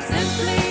Simply